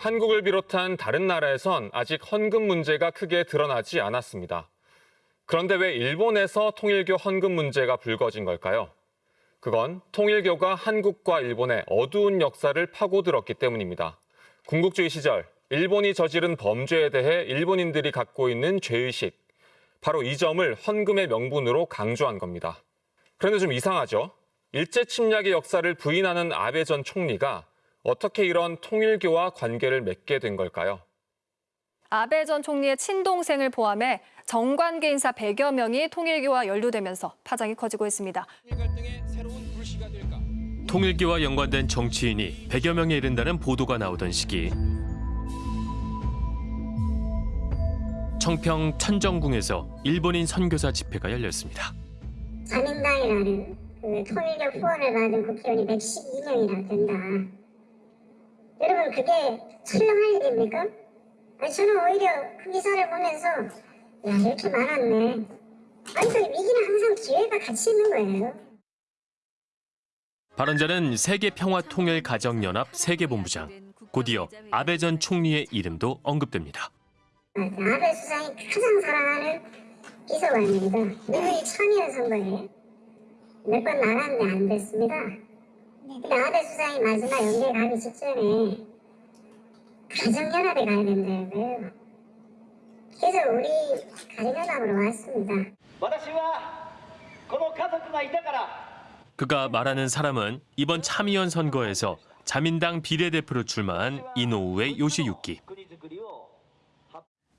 한국을 비롯한 다른 나라에선 아직 헌금 문제가 크게 드러나지 않았습니다. 그런데 왜 일본에서 통일교 헌금 문제가 불거진 걸까요? 그건 통일교가 한국과 일본의 어두운 역사를 파고들었기 때문입니다. 군국주의 시절 일본이 저지른 범죄에 대해 일본인들이 갖고 있는 죄의식, 바로 이 점을 헌금의 명분으로 강조한 겁니다. 그런데 좀 이상하죠? 일제 침략의 역사를 부인하는 아베 전 총리가 어떻게 이런 통일교와 관계를 맺게 된 걸까요? 아베 전 총리의 친동생을 포함해 정관계 인사 100여 명이 통일교와 연루되면서 파장이 커지고 있습니다. 통일교와 연관된 정치인이 100여 명에 이른다는 보도가 나오던 시기 청평 천정궁에서 일본인 선교사 집회가 열렸습니다. 자민당이라는 그 통일교 후원을 받은 국회의원이 112명이나 된다. 여러분 그게 철렁할 일입니까? 아니 저는 오히려 그 기사를 보면서 야 이렇게 많았네. 아니 그 위기는 항상 기회가 같이 있는 거예요. 발언자는 세계평화통일가정연합 세계본부장, 곧이어 아베 전 총리의 이름도 언급됩니다. 아베 수상이 가장 사랑하는 비서관입니다. 늘 참여한 선거에 몇번 나갔는데 안 됐습니다. 근데 아베 수상이 마지막 연기에 가기 직전에 가정연합에 가야 된다고요. 그래서 우리 가정연합으로 왔습니다. 私はこの家族がいたから 그가 말하는 사람은 이번 참의원 선거에서 자민당 비례대표로 출마한 이노우에 요시유키. 国づくりを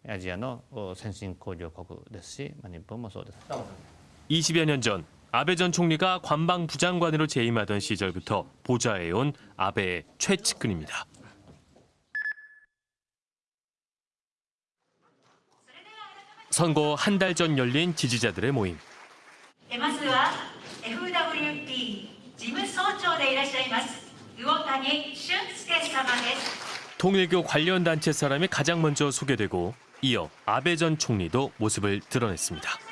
アジアのお先進工業国ですし、まあ、日本もそうです。 20여 년 전 아베 전 총리가 관방 부장관으로 재임하던 시절부터 보좌해온 아베의 최측근입니다. 선거 한 달 전 열린 지지자들의 모임. 통일교 관련 단체 사람이 가장 먼저 소개되고 이어 아베 전 총리도 모습을 드러냈습니다.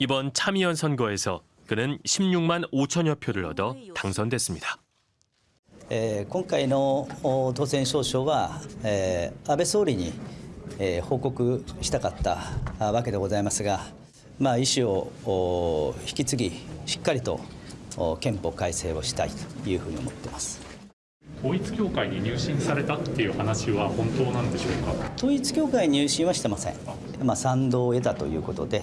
이번 참의원 선거에서 그는 16만 5천여 표를 얻어 당선됐습니 다. 今回の当選証書は安倍総理に報告したかったわけでございますが、まあ、意思を引き継ぎしっかりと憲法改正をしたいというふうに思っています。統一教会に入信されたっていう話は本当なんでしょうか？統一教会に入信はしてません、まあ、賛同を得たということで、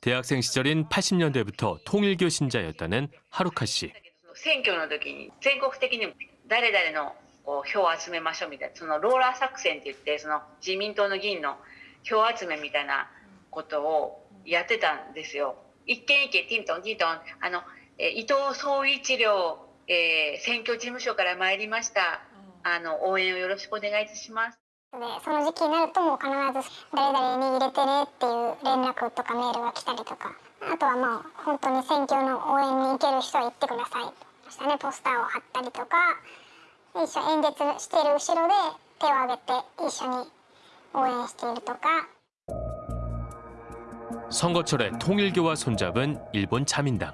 대학생 시절인 80년대부터 통일교 신자였다는 하루카 씨. 선거の時に全国的に誰々の票を集めましょうみたいなそのローラー作戦って言ってその自民党の議員の票集めみたいなことをやってたんですよ。一軒一軒ティントンティントンあの伊藤総一郎選挙事務所から参りました。あの応援をよろしくお願いいたします。でその時期になるともう必ず誰々に入れてねっていう連絡とかメールが来たりとかあとはまあ本当に選挙の応援に行ける人は行ってくださいそしてねポスターを貼ったりとか一緒演説している後ろで手を挙げて一緒に応援しているとか 선거철에 통일교와 손잡은 일본 자민당.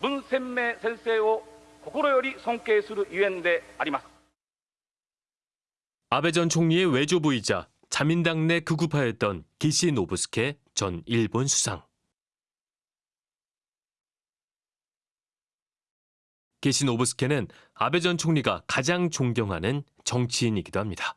文鮮明先生を心より尊敬するゆえんであります 아베 전 총리의 외조부이자 자민당 내 극우파였던 기시 노부스케 전 일본 수상. 기시 노부스케는 아베 전 총리가 가장 존경하는 정치인이기도 합니다.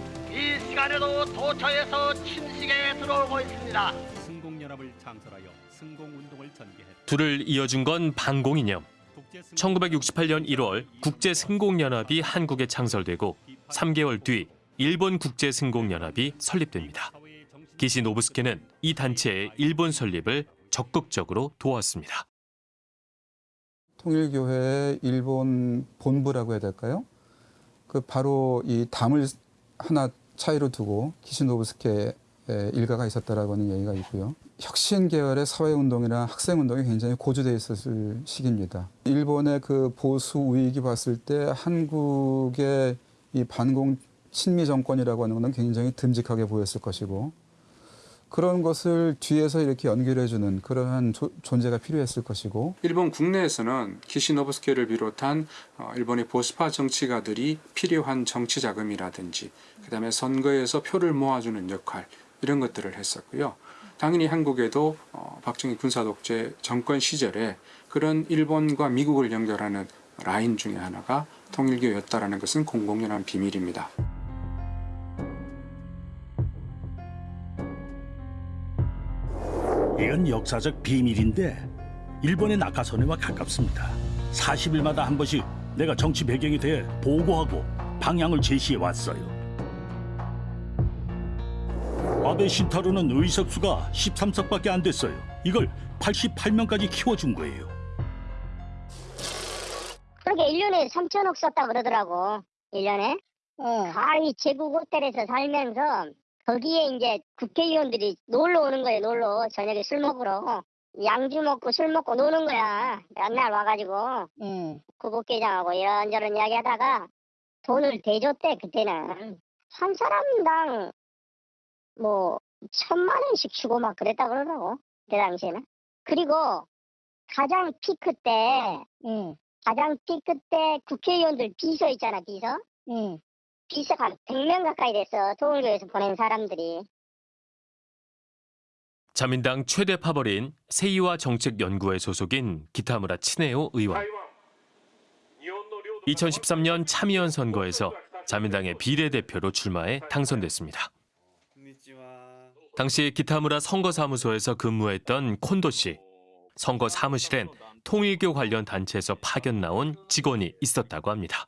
이 시간에도 도처에서 침식에 들어오고 있습니다. 승공연합을 창설하여 승공운동을 전개했다. 둘을 이어준 건 반공이념. 1968년 1월 국제승공연합이 한국에 창설되고 3개월 뒤 일본 국제승공연합이 설립됩니다. 기시 노부스케는 이 단체의 일본 설립을 적극적으로 도왔습니다. 통일교회의 일본 본부라고 해야 될까요? 그 바로 이 담을 하나 차이로 두고 키시노브스케 일가가 있었다라고는 얘기가 있고요. 혁신 계열의 사회운동이나 학생운동이 굉장히 고조돼 있었을 시기입니다. 일본의 그 보수 우익이 봤을 때 한국의 이 반공 친미 정권이라고 하는 것은 굉장히 듬직하게 보였을 것이고 그런 것을 뒤에서 이렇게 연결해주는 그러한 조, 존재가 필요했을 것이고 일본 국내에서는 키시노브스케를 비롯한 어, 일본의 보수파 정치가들이 필요한 정치 자금이라든지 그 다음에 선거에서 표를 모아주는 역할 이런 것들을 했었고요. 당연히 한국에도 어, 박정희 군사 독재 정권 시절에 그런 일본과 미국을 연결하는 라인 중에 하나가 통일교였다라는 것은 공공연한 비밀입니다. 이건 역사적 비밀인데 일본의 낙하선회와 가깝습니다. 40일마다 한 번씩 내가 정치 배경에 대해 보고하고 방향을 제시해 왔어요. 아베 신타로는 의석수가 13석밖에 안 됐어요. 이걸 88명까지 키워준 거예요. 그렇게 1년에 3천억 썼다 그러더라고. 1년에. 가히 제국 호텔에서 살면서 거기에 이제 국회의원들이 놀러 오는 거예요. 놀러 저녁에 술 먹으러. 양주 먹고 술 먹고 노는 거야. 맨날 와가지고 구복회장하고 이런저런 이야기 하다가 돈을 대줬대 그때는 한 사람당 뭐 천만 원씩 주고 막 그랬다 그러더라고 그 당시에는. 그리고 가장 피크 때 가장 피크 때 국회의원들 비서 있잖아 비서. 비서가 한 100명 가까이 됐어 통일교에서 보낸 사람들이. 자민당 최대 파벌인 세이와 정책연구회 소속인 기타무라 친해요 의원. 2013년 참의원 선거에서 자민당의 비례대표로 출마해 당선됐습니다. 당시 기타무라 선거사무소에서 근무했던 콘도 씨. 선거 사무실엔 통일교 관련 단체에서 파견 나온 직원이 있었다고 합니다.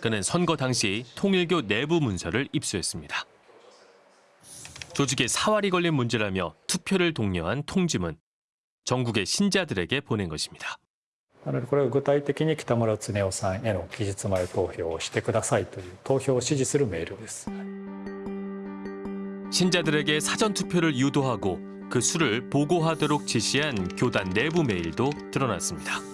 그는 선거 당시 통일교 내부 문서를 입수했습니다. 조직에 사활이 걸린 문제라며 투표를 독려한 통지문. 전국의 신자들에게 보낸 것입니다. なのでこれは具体的に北村恒夫さんへの期日前投票をしてくださいという投票を指示するメールです。 신자들에게 사전 투표를 유도하고 그 수를 보고하도록 지시한 교단 내부 메일도 드러났습니다.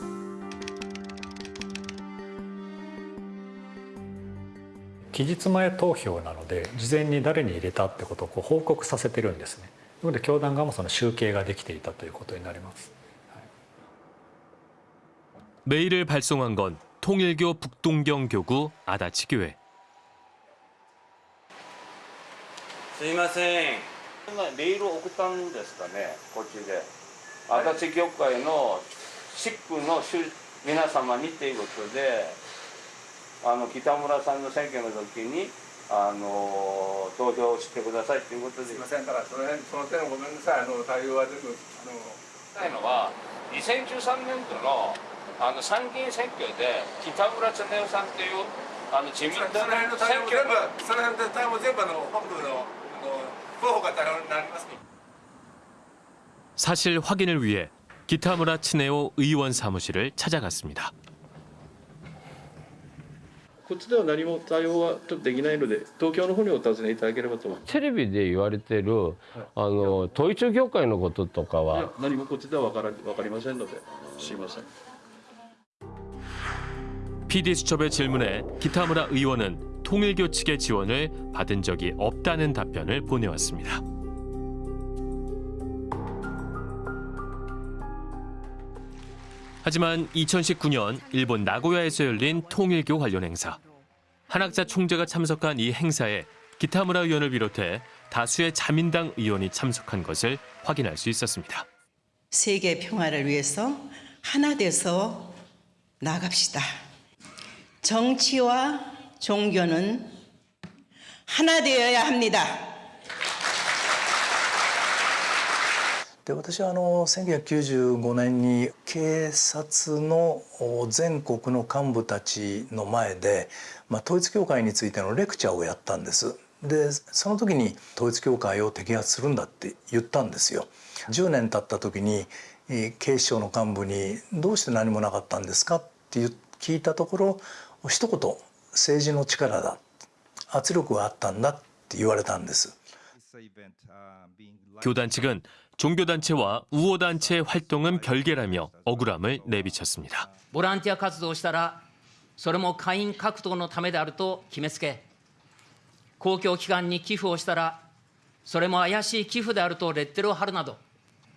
期日前投票なので事前に誰に入れたってことをこう報告させてるんですね。なので教団側もその集計ができていたということになります。 메일을 발송한 건 통일교 북동경 교구 아다치 교회. すいませんメールを送ったんですかねこっちで足立教会のシックの主皆様にっていうことで あの北村さんの選挙の時にあの投票してくださいっていうことですいませんだからその辺その点ごめんなさいあの対応は全部あのたいのは2013年度のあの参議院選挙で北村恒夫さんというあの自民党のその辺の対応選挙全部その辺の対応全部あの本部のあの候補が対応になります 사실 확인을 위해 기타무라 츠네오 의원 사무실을 찾아갔습니다. こっちでは何も対応はちょっとできないので東京の方にお尋ねいただければと思いますテレビで言われてるあの統一教会のこととかいやは何もこっちでは分から分かりませんのですいません PD수첩의 질문에 기타무라 의원은 통일교 측의 지원을 받은 적이 없다는 답변을 보내왔습니다. 하지만 2019년 일본 나고야에서 열린 통일교 관련 행사. 한학자 총재가 참석한 이 행사에 기타무라 의원을 비롯해 다수의 자민당 의원이 참석한 것을 확인할 수 있었습니다. 세계 평화를 위해서 하나 돼서 나갑시다. 정치와 종교는 하나 되어야 합니다. で私はあの1995年に警察の全国の幹部たちの前で、まあ、統一教会についてのレクチャーをやったんです。でその時に統一教会を摘発するんだって言ったんですよ。10年経った時に警視庁の幹部に「どうして何もなかったんですか?」って聞いたところ一言「政治の力だ」「圧力があったんだ」って言われたんです。教団측은 종교단체와 우호단체의 활동은 별개라며 억울함을 내비쳤습니다. ボランティア活動をしたらそれも会員獲得のためであると決めつけ公共機関に寄付をしたらそれも怪しい寄付であるとレッテルを貼るなど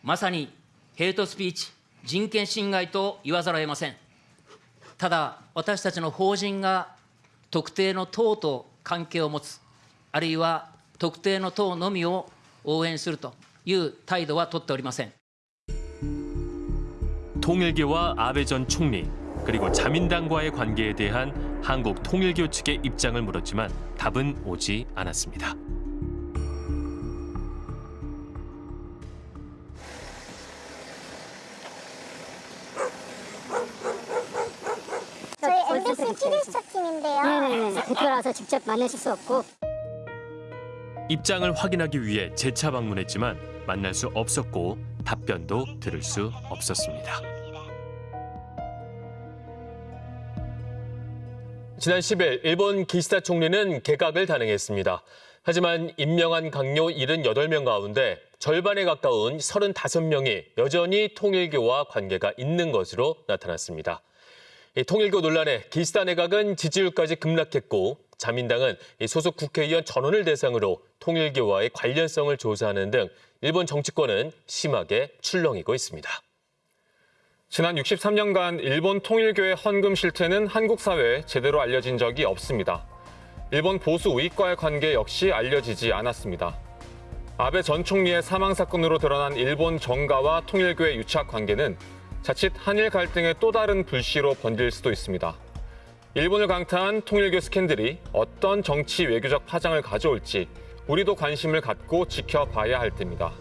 まさにヘイトスピーチ人権侵害と言わざるを得ませんただ私たちの法人が特定の党と関係を持つあるいは特定の党のみを応援すると いう態度は取っておりません 통일교와 아베 전 총리 그리고 자민당과의 관계에 대한 한국 통일교 측의 입장을 물었지만 답은 오지 않았습니다. 저희 MBC TV수첩 팀인데요. 네네네. 대표라서 직접 만나실 수 없고 입장을 확인하기 위해 재차 방문했지만 만날 수 없었고 답변도 들을 수 없었습니다. 지난 10일 일본 기시다 총리는 개각을 단행했습니다. 하지만 임명한 강요 78명 가운데 절반에 가까운 35명이 여전히 통일교와 관계가 있는 것으로 나타났습니다. 이 통일교 논란에 기시다 내각은 지지율까지 급락했고 자민당은 이 소속 국회의원 전원을 대상으로 통일교와의 관련성을 조사하는 등 일본 정치권은 심하게 출렁이고 있습니다. 지난 63년간 일본 통일교의 헌금 실태는 한국 사회에 제대로 알려진 적이 없습니다. 일본 보수 우익과의 관계 역시 알려지지 않았습니다. 아베 전 총리의 사망 사건으로 드러난 일본 정가와 통일교의 유착 관계는 자칫 한일 갈등의 또 다른 불씨로 번질 수도 있습니다. 일본을 강타한 통일교 스캔들이 어떤 정치 외교적 파장을 가져올지 우리도 관심을 갖고 지켜봐야 할 때입니다.